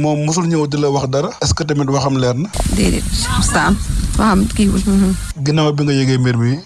moom mosul ñëw di la wax dara est-ce que tamit waxam leer na. déedéet Sam waxam kii wul. ginnaaw bi nga yëgee mbir mi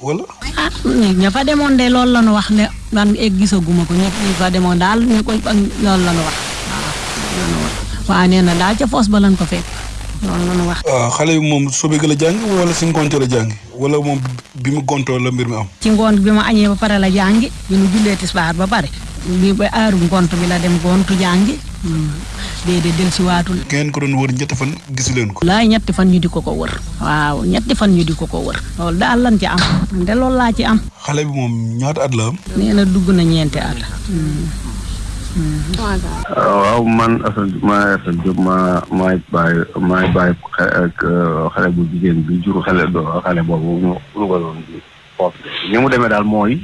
wala. ah ña fa demoon de loolu la ñu wax ne man egg gisaguma ko ña fa demoon daal ñu ko loolu la ñu wax waaw nee na daal ca foos ba lañ ko fekk loolu la ñu wax. waaw xale bi moom sobe gi la jàng wala si ngoonte la jàng wala moom bi mu gontoo la mbir mi am. ci ngoon bi ma añee ba pare la jàngi. bi nu jullee tisbaar ba pare bi ba aaru ngont bi la dem gontu jàngi déedéet del si waatul ngeen ko doon wër ñetti fan gisu leen ko laay ñetti fan ñu di ko ko wër waaw ñetti fan ñu di ko ko wër loolu daal lan ci am man de loolu laa ci am xale bi moom ñaata at la am nee na dugg na ñeenti at waaw man Assane maa Assane Diop maa maay bàyyi maay bàyyi ak xale bu jigéen bi jur xale do xale boobu mu dugaloon bi waaw ni mu demee daal mooy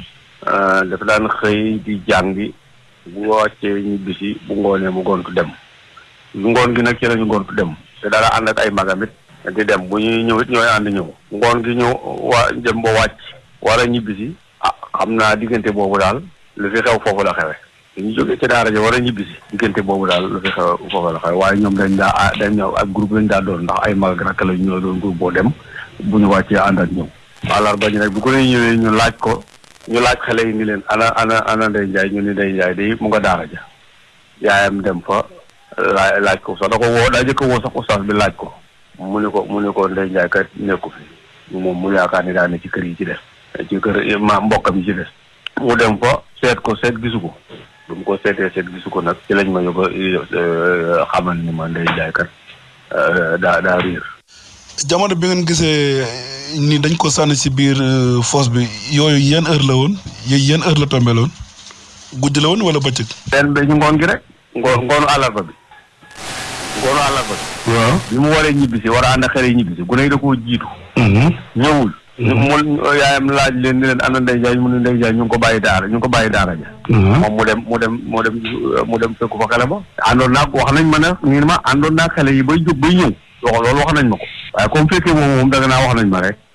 dafa daan xëy di jàngi bu wàccee ñibbisi bu ngoonee mu gontu dem ngoon gi nag ci lañu gontu dem te dara ànd ak ay magam it di dem bu ñuy ñëw it ñooy ànd ñëw ngoon gi ñëw waa dem ba wàcc war a ñibbisi ah xam naa diggante boobu daal lu fi xew foofu la xewe bi ñu jógee ca daara ja war a ñibbisi diggante boobu daal lu fi xew foofa la xew waaye ñoom dañ daa ah dañ ñëw ak groupe lañ daa doon ndax ay mag ak rakk lañ ñoo doon groupe boo dem bu ñu wàccee ànd ak ñoom. àllarba ji nag bu ko nee ñëwee ñu laaj ko ñu laaj xale yi ni leen ana ana ana Ndeye Ndiaye ñu ni Ndeye Ndiaye de mu nga daara ja yaayam dem fa laaj laaj ko sax da ko woo daa jëkk woo sax oustaz bi laaj ko mu ne ko mu ne ko Ndeye Ndiaye kat nekku fi moom mu yaakaar ni daa ne ci kër yi ci des ci kër ma mbokkam yi ci des. mu dem fa seet ko seet gisu ko bu mu ko seetee seet gisu ko nag ci lañ ma yóbba euh, xamal ni ma ndey jaay kat euh, daa daa réer jamono bi ngeen gisee euh, ni dañ ko sànni si biir foos bi yooyu yan heure la woon yooyu yan heure la tombé la woon guddi la woon wala bëccëg. benn bi ñu ngoon gi rek. ngoon ngoonu àllarba bi. Ngoonu àllarba si. waaw bi mu waree ñibbisi war a ànd ak xale yi ñibbisi gune yi da koo jiitu. Mhm. ñëwul. Mhm. mu yaayam laaj leen ni leen ana Ndey Jaay mu ne Ndey Jaay ñu ngi ko bàyyi daara ñu ngi ko bàyyi daara ja. Mhm. moom mu dem mu dem mu dem mu dem fekku fa xale ba. àndoon naa wax nañ ma ne ñu ne ma àndoon naa xale yi bay jóg bay ñëw. loolu wax nañ ma ko. waaye comme fekkee moom moom danga naa wax nañ ma rek.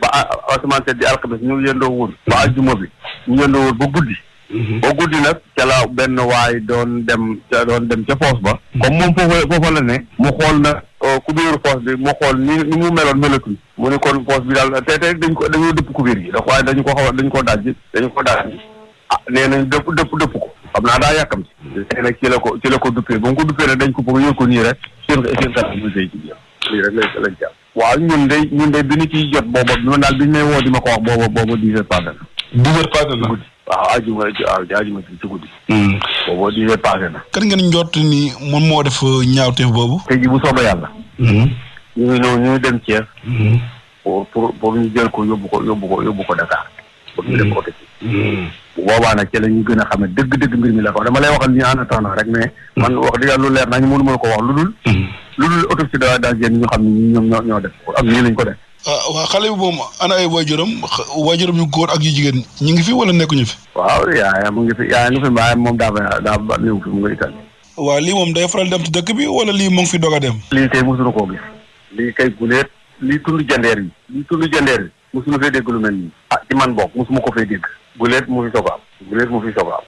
ba asamaan set di alxames ñu yendoo wul ba ajjuma bi ñu yendoo wul ba guddi mhm. ba guddi nag ca la benn waay doon dem ca doon dem ca foos ba mhm. comme moom foofa foofa la ne mu xool na euh, kubéeru foos bi mu xool ni ni mu meloon melatul mu ne kon foos bi daal te te dañ ko dañoo dëpp kubéer yi da waaye dañu ko xaw dañu ko dajji dañu ko dajji ah nee nañ dëpp dëpp dëpp ko xam naa daa yàkkam si mhm. léegi nag ci la ko ci la ko duppee ba mu ko duppee nag dañ ko bëgg yóbbu ko nii rek seen seen kanam mu sëy ci biir lii rek lañ lañ jàpp Waaw ñun de ñun de bi ñu ciy jot booba man daal bi ñu may woo di ma ko wax booba booba dix heures passé na. dix heures passé na guddi waaw ajuma waaw ajuma ci ci guddi. Hmm. booba dix heures passé na. kan ngeen njort ni moom moo def euh, ñaawteef boobu. tey ji bu soobee yàlla. Hmm. ñu ngi ñëw ñu dem Thiès. Hmm. pour pour pour ñu jël ko yóbbu ko yóbbu ko yóbbu ko Dakar. bëgg ñu def ko autopsie bu boobaa nag ci la ñu gën a xam ne dëgg-dëgg mbir mi la ko dama lay waxal ñu en attendant rek mais man wax dëgg yàlla lu leer nañu mënu ma la ko wax lu dul lu dul autopsie da daal génn ñu xam ne ñi ñoom ñoo ñoo def ko am nii lañ ko def ah waa xale bi moom ana ay waajuram xa- waajuram yu góor ak yu jigéen ñu ngi fi wala nekkuñu fi waaw yaayam mu ngi fi yaayam ngi fi baayam moom daa fa daa ba néew fi mu nga Italie waa lii moom day faral dem ci dëkk bi wala lii mu ngi fi doog a dem lii kay mosuñu koo gis lii kay guleet lii tund jandeer yi lii tund jandeer yi Musuma fee dégg lu mel nii. Ah, ci man boog, musuma ko fee dégg. Guléet mu fi soog a am. Guléet mu fi soog a am.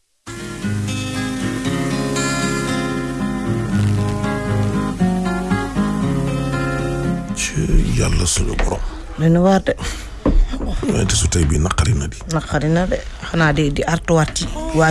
yàlla suñu borom. dana waar de. waaye te su tey bii naqari na di. naqari na de xanaa di di artuwaat ci waa.